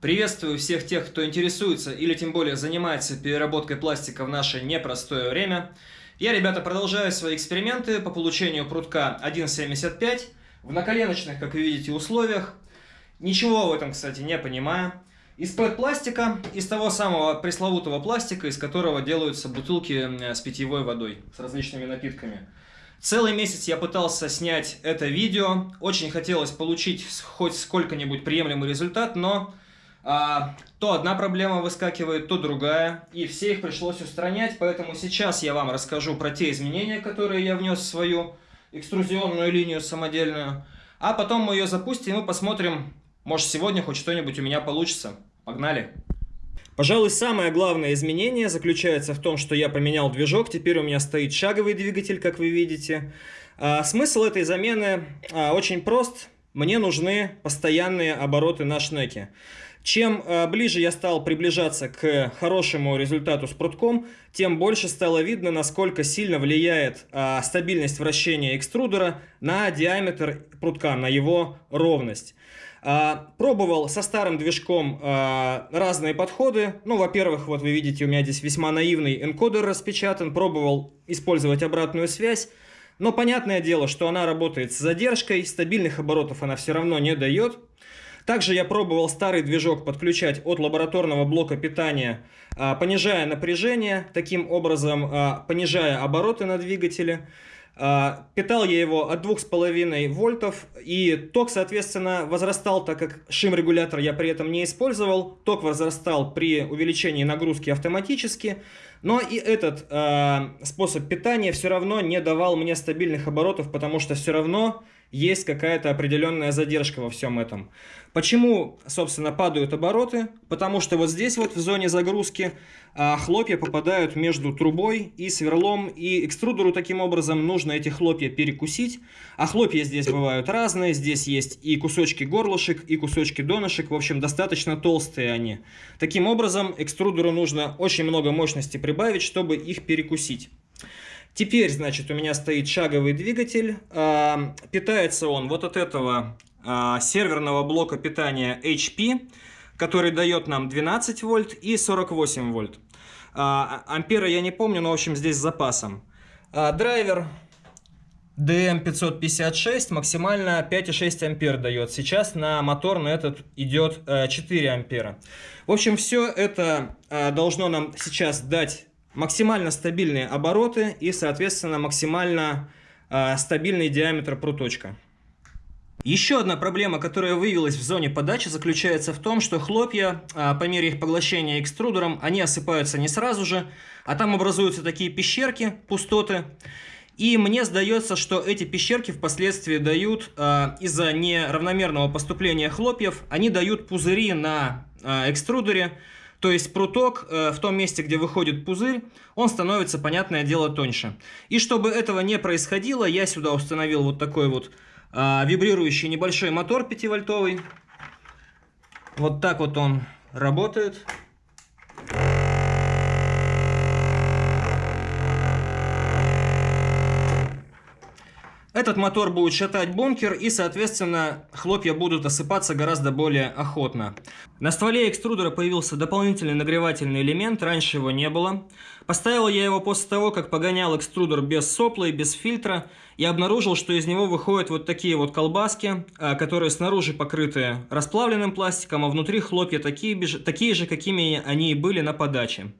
Приветствую всех тех, кто интересуется или тем более занимается переработкой пластика в наше непростое время. Я, ребята, продолжаю свои эксперименты по получению прутка 1.75 в наколеночных, как вы видите, условиях. Ничего в этом, кстати, не понимаю. Из пластика, из того самого пресловутого пластика, из которого делаются бутылки с питьевой водой, с различными напитками. Целый месяц я пытался снять это видео, очень хотелось получить хоть сколько-нибудь приемлемый результат, но а, то одна проблема выскакивает, то другая, и все их пришлось устранять, поэтому сейчас я вам расскажу про те изменения, которые я внес в свою экструзионную линию самодельную, а потом мы ее запустим и посмотрим, может сегодня хоть что-нибудь у меня получится. Погнали! Пожалуй, самое главное изменение заключается в том, что я поменял движок, теперь у меня стоит шаговый двигатель, как вы видите. А, смысл этой замены а, очень прост, мне нужны постоянные обороты на шнеке. Чем э, ближе я стал приближаться к хорошему результату с прутком, тем больше стало видно, насколько сильно влияет э, стабильность вращения экструдера на диаметр прутка, на его ровность. Э, пробовал со старым движком разные подходы. Ну, во-первых, вот вы видите, у меня здесь весьма наивный энкодер распечатан. Пробовал использовать обратную связь. Но понятное дело, что она работает с задержкой, стабильных оборотов она все равно не дает. Также я пробовал старый движок подключать от лабораторного блока питания, а, понижая напряжение, таким образом а, понижая обороты на двигателе. А, питал я его от 2,5 вольтов, и ток, соответственно, возрастал, так как шим-регулятор я при этом не использовал. Ток возрастал при увеличении нагрузки автоматически, но и этот э, способ питания все равно не давал мне стабильных оборотов, потому что все равно есть какая-то определенная задержка во всем этом. Почему, собственно, падают обороты? Потому что вот здесь вот в зоне загрузки а, хлопья попадают между трубой и сверлом, и экструдеру таким образом нужно эти хлопья перекусить. А хлопья здесь бывают разные, здесь есть и кусочки горлышек, и кусочки донышек, в общем, достаточно толстые они. Таким образом, экструдеру нужно очень много мощности прибавить, чтобы их перекусить. Теперь, значит, у меня стоит шаговый двигатель. А, питается он вот от этого а, серверного блока питания HP, который дает нам 12 вольт и 48 вольт. А, ампера я не помню, но в общем здесь с запасом. Драйвер DM556 максимально 5,6 ампер дает. Сейчас на мотор на этот идет 4 ампера. В общем, все это должно нам сейчас дать максимально стабильные обороты и, соответственно, максимально э, стабильный диаметр пруточка. Еще одна проблема, которая выявилась в зоне подачи, заключается в том, что хлопья, э, по мере их поглощения экструдером, они осыпаются не сразу же, а там образуются такие пещерки, пустоты. И мне сдается, что эти пещерки впоследствии дают, э, из-за неравномерного поступления хлопьев, они дают пузыри на экструдере, то есть пруток э, в том месте, где выходит пузырь, он становится, понятное дело, тоньше. И чтобы этого не происходило, я сюда установил вот такой вот э, вибрирующий небольшой мотор 5-вольтовый. Вот так вот он работает. Этот мотор будет шатать бункер и, соответственно, хлопья будут осыпаться гораздо более охотно. На стволе экструдера появился дополнительный нагревательный элемент, раньше его не было. Поставил я его после того, как погонял экструдер без сопла и без фильтра, и обнаружил, что из него выходят вот такие вот колбаски, а, которые снаружи покрыты расплавленным пластиком, а внутри хлопья такие, такие же, какими они и были на подаче.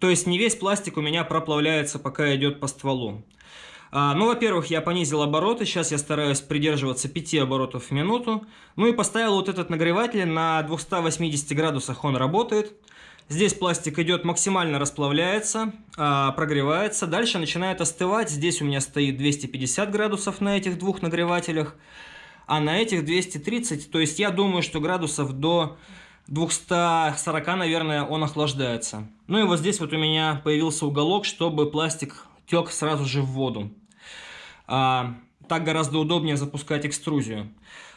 То есть не весь пластик у меня проплавляется, пока идет по стволу. А, ну, во-первых, я понизил обороты, сейчас я стараюсь придерживаться 5 оборотов в минуту. Ну и поставил вот этот нагреватель на 280 градусах, он работает. Здесь пластик идет максимально расплавляется, а, прогревается. Дальше начинает остывать. Здесь у меня стоит 250 градусов на этих двух нагревателях, а на этих 230. То есть я думаю, что градусов до 240, наверное, он охлаждается. Ну и вот здесь вот у меня появился уголок, чтобы пластик тек сразу же в воду. А, так гораздо удобнее запускать экструзию.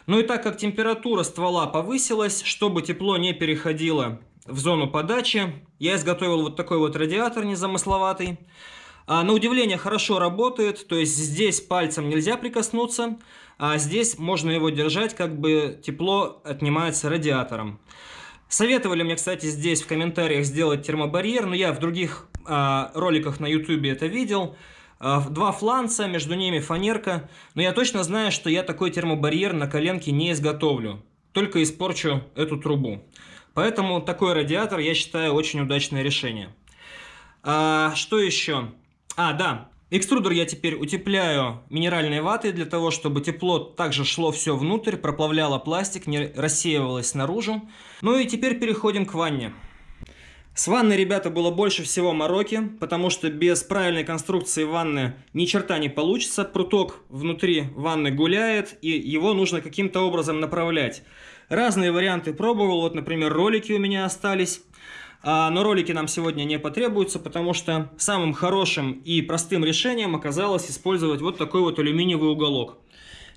Ну и так как температура ствола повысилась, чтобы тепло не переходило в зону подачи, я изготовил вот такой вот радиатор незамысловатый. А, на удивление хорошо работает, то есть здесь пальцем нельзя прикоснуться, а здесь можно его держать, как бы тепло отнимается радиатором. Советовали мне, кстати, здесь в комментариях сделать термобарьер, но я в других э, роликах на YouTube это видел. Э, два фланца, между ними фанерка. Но я точно знаю, что я такой термобарьер на коленке не изготовлю. Только испорчу эту трубу. Поэтому такой радиатор, я считаю, очень удачное решение. А, что еще? А, да, Экструдер я теперь утепляю минеральной ватой для того, чтобы тепло также шло все внутрь, проплавляло пластик, не рассеивалось наружу. Ну и теперь переходим к ванне. С ванной, ребята, было больше всего мороки, потому что без правильной конструкции ванны ни черта не получится. Пруток внутри ванны гуляет, и его нужно каким-то образом направлять. Разные варианты пробовал, вот, например, ролики у меня остались. А, но ролики нам сегодня не потребуются, потому что самым хорошим и простым решением оказалось использовать вот такой вот алюминиевый уголок.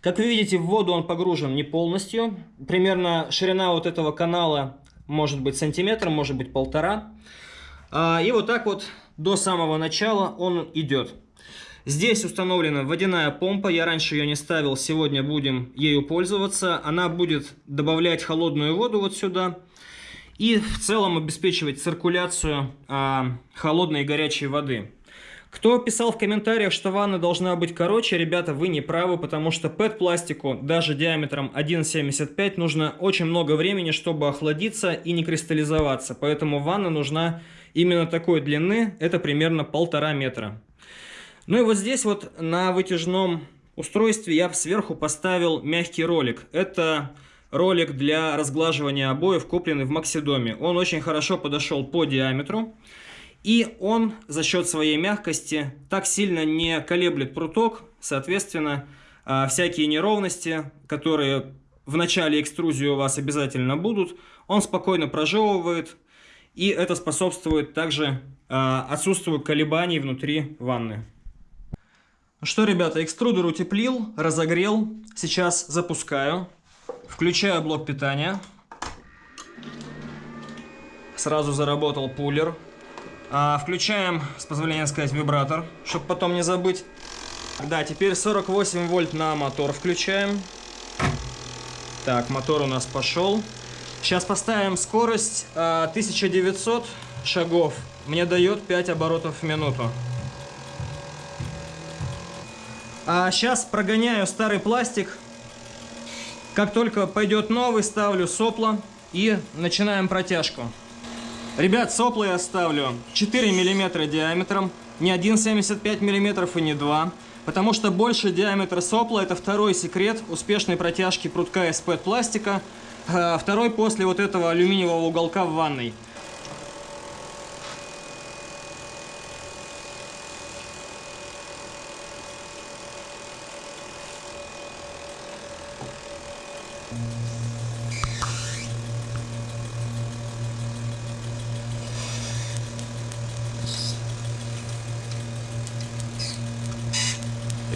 Как вы видите, в воду он погружен не полностью. Примерно ширина вот этого канала может быть сантиметр, может быть полтора. А, и вот так вот до самого начала он идет. Здесь установлена водяная помпа, я раньше ее не ставил, сегодня будем ею пользоваться. Она будет добавлять холодную воду вот сюда и в целом обеспечивать циркуляцию а, холодной и горячей воды. Кто писал в комментариях, что ванна должна быть короче, ребята, вы не правы, потому что PET-пластику даже диаметром 1,75 нужно очень много времени, чтобы охладиться и не кристаллизоваться. Поэтому ванна нужна именно такой длины, это примерно полтора метра. Ну и вот здесь вот на вытяжном устройстве я сверху поставил мягкий ролик. Это ролик для разглаживания обоев, купленный в Максидоме. Он очень хорошо подошел по диаметру. И он за счет своей мягкости так сильно не колеблет пруток. Соответственно, а, всякие неровности, которые в начале экструзии у вас обязательно будут, он спокойно прожевывает. И это способствует также а, отсутствию колебаний внутри ванны. Ну что, ребята, экструдер утеплил, разогрел. Сейчас запускаю. Включаю блок питания. Сразу заработал пулер. А, включаем, с позволения сказать, вибратор, чтобы потом не забыть. Да, теперь 48 вольт на мотор включаем. Так, мотор у нас пошел. Сейчас поставим скорость а, 1900 шагов. Мне дает 5 оборотов в минуту. А сейчас прогоняю старый пластик как только пойдет новый, ставлю сопло и начинаем протяжку. Ребят, сопло я ставлю 4 мм диаметром, не 1,75 мм и не 2 потому что больше диаметра сопла это второй секрет успешной протяжки прутка из пластика, а второй после вот этого алюминиевого уголка в ванной.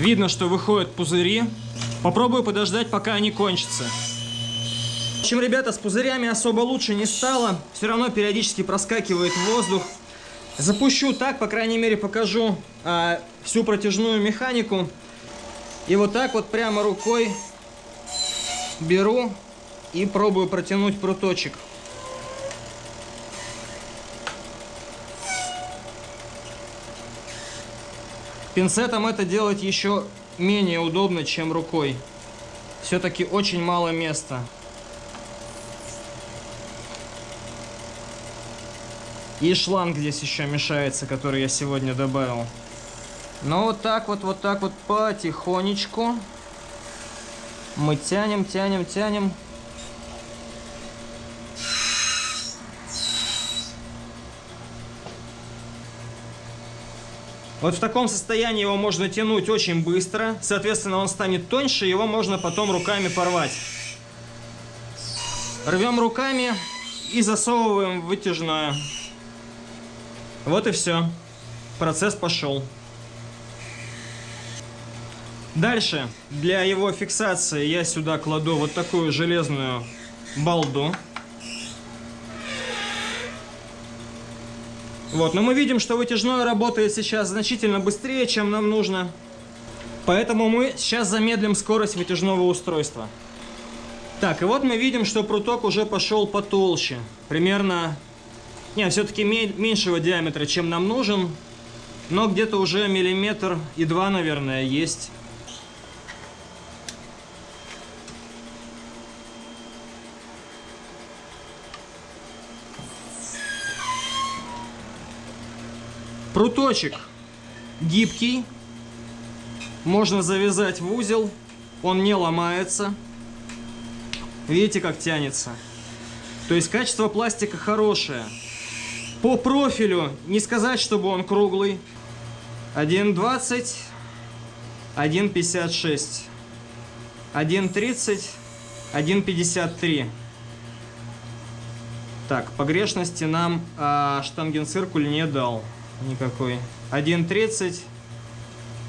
Видно, что выходят пузыри. Попробую подождать, пока они кончатся. В общем, ребята, с пузырями особо лучше не стало. Все равно периодически проскакивает воздух. Запущу так, по крайней мере, покажу а, всю протяжную механику. И вот так вот прямо рукой беру и пробую протянуть пруточек. Пинцетом это делать еще менее удобно, чем рукой. Все-таки очень мало места. И шланг здесь еще мешается, который я сегодня добавил. Но вот так вот, вот так вот потихонечку мы тянем, тянем, тянем. Вот в таком состоянии его можно тянуть очень быстро. Соответственно, он станет тоньше, его можно потом руками порвать. Рвем руками и засовываем вытяжное. Вот и все. Процесс пошел. Дальше, для его фиксации я сюда кладу вот такую железную балду. Вот, но мы видим, что вытяжной работает сейчас значительно быстрее, чем нам нужно. Поэтому мы сейчас замедлим скорость вытяжного устройства. Так, и вот мы видим, что пруток уже пошел потолще. Примерно, не, все-таки меньшего диаметра, чем нам нужен. Но где-то уже миллиметр и два, наверное, есть. Пруточек гибкий, можно завязать в узел, он не ломается. Видите, как тянется? То есть качество пластика хорошее. По профилю не сказать, чтобы он круглый. 1,20, 1,56, 1,30, 1,53. Так, погрешности нам а, штангенциркуль не дал никакой. 1.30,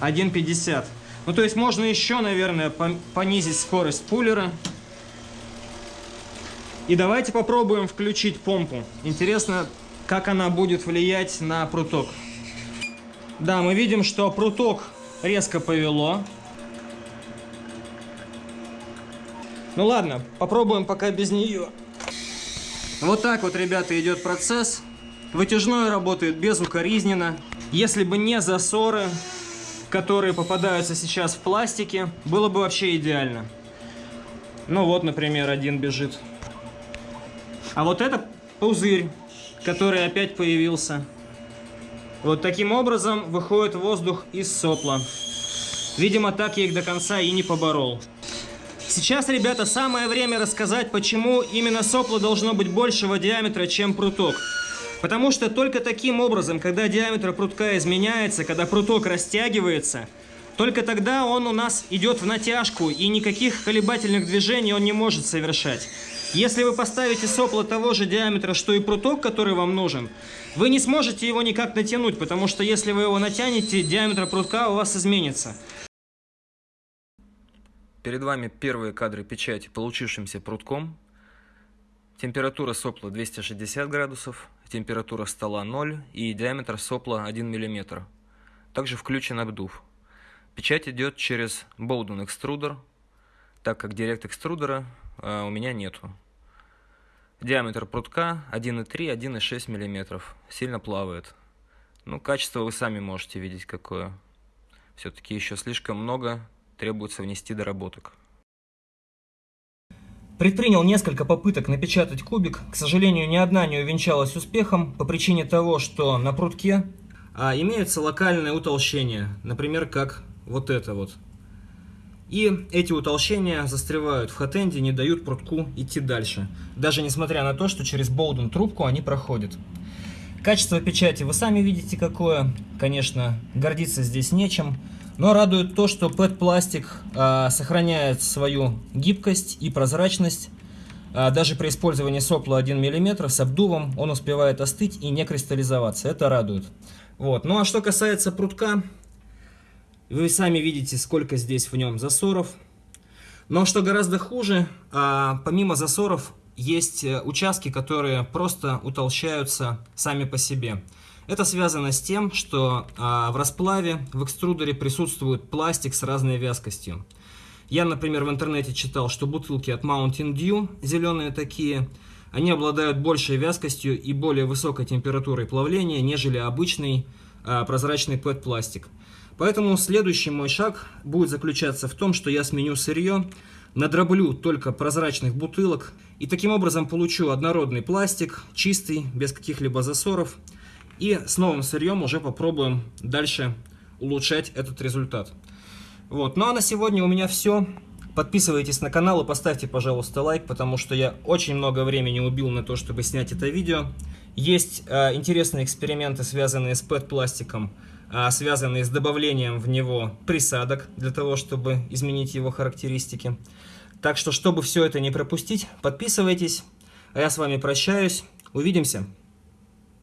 1.50. Ну, то есть можно еще, наверное, понизить скорость пулера. И давайте попробуем включить помпу. Интересно, как она будет влиять на пруток. Да, мы видим, что пруток резко повело. Ну ладно, попробуем пока без нее. Вот так вот, ребята, идет процесс. Вытяжной работает безукоризненно. Если бы не засоры, которые попадаются сейчас в пластике, было бы вообще идеально. Ну вот, например, один бежит. А вот это пузырь, который опять появился. Вот таким образом выходит воздух из сопла. Видимо, так я их до конца и не поборол. Сейчас, ребята, самое время рассказать, почему именно сопло должно быть большего диаметра, чем пруток. Потому что только таким образом, когда диаметр прутка изменяется, когда пруток растягивается, только тогда он у нас идет в натяжку, и никаких колебательных движений он не может совершать. Если вы поставите сопло того же диаметра, что и пруток, который вам нужен, вы не сможете его никак натянуть, потому что если вы его натянете, диаметр прутка у вас изменится. Перед вами первые кадры печати получившимся прутком. Температура сопла 260 градусов, температура стола 0 и диаметр сопла 1 мм. Также включен обдув. Печать идет через Bowden экструдер, так как директ экструдера э, у меня нету. Диаметр прутка 1,3-1,6 мм. Сильно плавает. Ну, качество вы сами можете видеть какое. Все-таки еще слишком много требуется внести доработок. Предпринял несколько попыток напечатать кубик. К сожалению, ни одна не увенчалась успехом по причине того, что на прутке а, имеются локальные утолщения. Например, как вот это вот. И эти утолщения застревают в хатенде, не дают прутку идти дальше. Даже несмотря на то, что через болден трубку они проходят. Качество печати вы сами видите какое. Конечно, гордиться здесь нечем. Но радует то, что PET-пластик э, сохраняет свою гибкость и прозрачность. Э, даже при использовании сопла 1 мм с обдувом он успевает остыть и не кристаллизоваться. Это радует. Вот. Ну а что касается прутка, вы сами видите, сколько здесь в нем засоров. Но что гораздо хуже, э, помимо засоров есть э, участки, которые просто утолщаются сами по себе. Это связано с тем, что а, в расплаве в экструдере присутствует пластик с разной вязкостью. Я, например, в интернете читал, что бутылки от Mountain Dew, зеленые такие, они обладают большей вязкостью и более высокой температурой плавления, нежели обычный а, прозрачный PET-пластик. Поэтому следующий мой шаг будет заключаться в том, что я сменю сырье, надроблю только прозрачных бутылок и таким образом получу однородный пластик, чистый, без каких-либо засоров, и с новым сырьем уже попробуем дальше улучшать этот результат. Вот. Ну а на сегодня у меня все. Подписывайтесь на канал и поставьте, пожалуйста, лайк, потому что я очень много времени убил на то, чтобы снять это видео. Есть э, интересные эксперименты, связанные с PET-пластиком, э, связанные с добавлением в него присадок, для того, чтобы изменить его характеристики. Так что, чтобы все это не пропустить, подписывайтесь. А я с вами прощаюсь. Увидимся.